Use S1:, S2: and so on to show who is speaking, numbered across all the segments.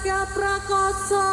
S1: Siap prakoso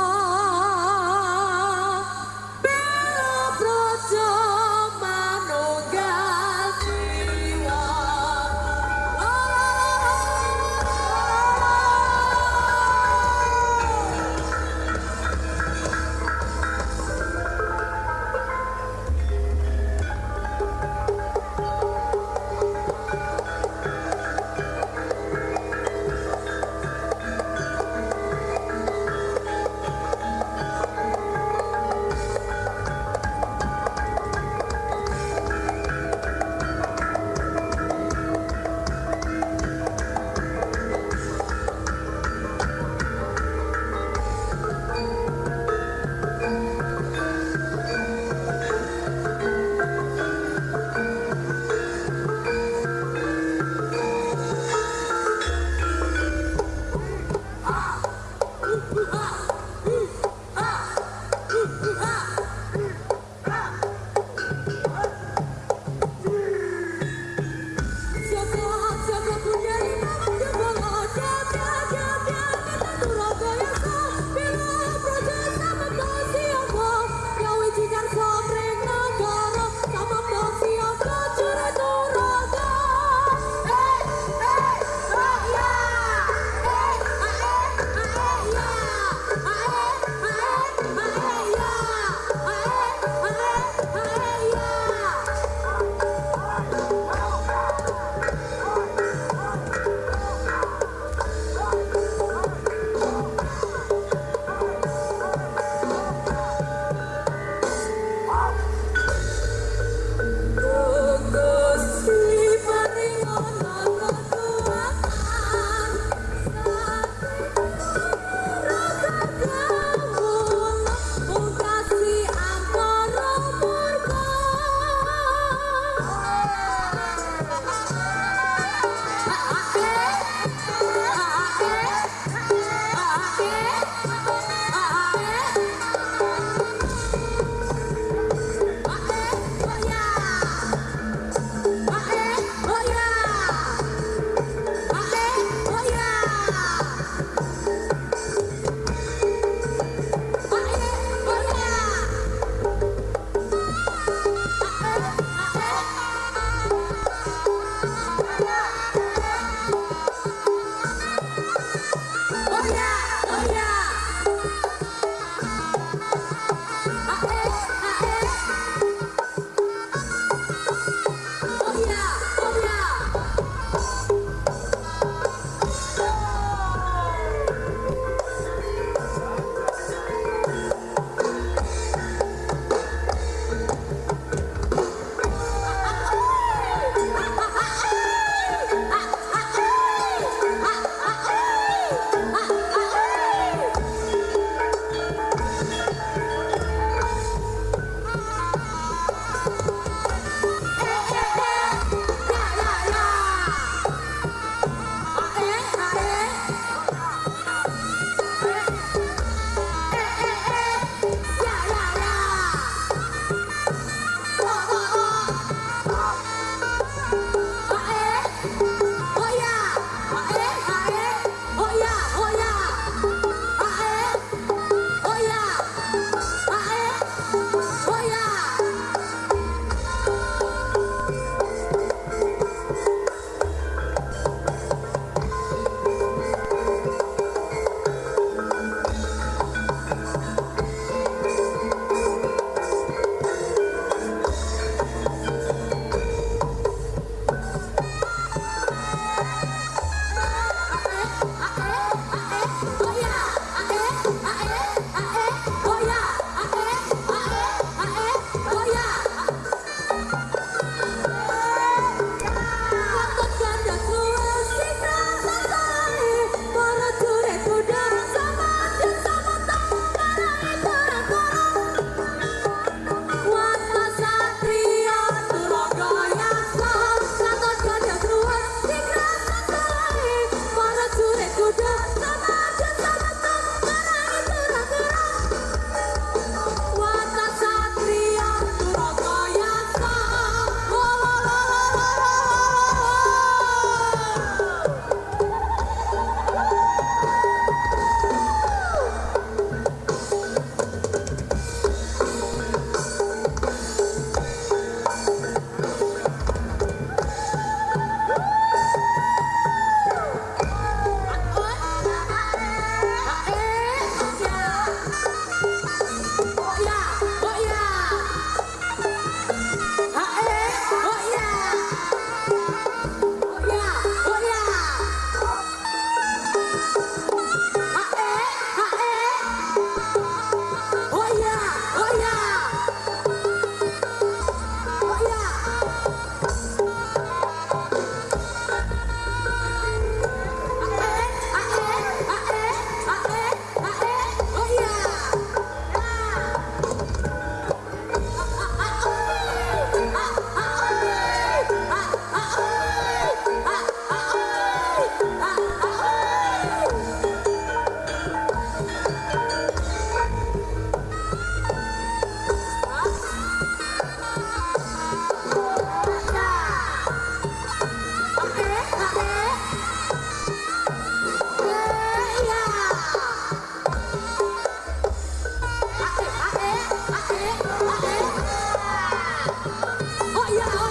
S1: 야.